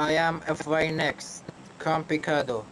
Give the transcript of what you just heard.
I am FY next. Complicado.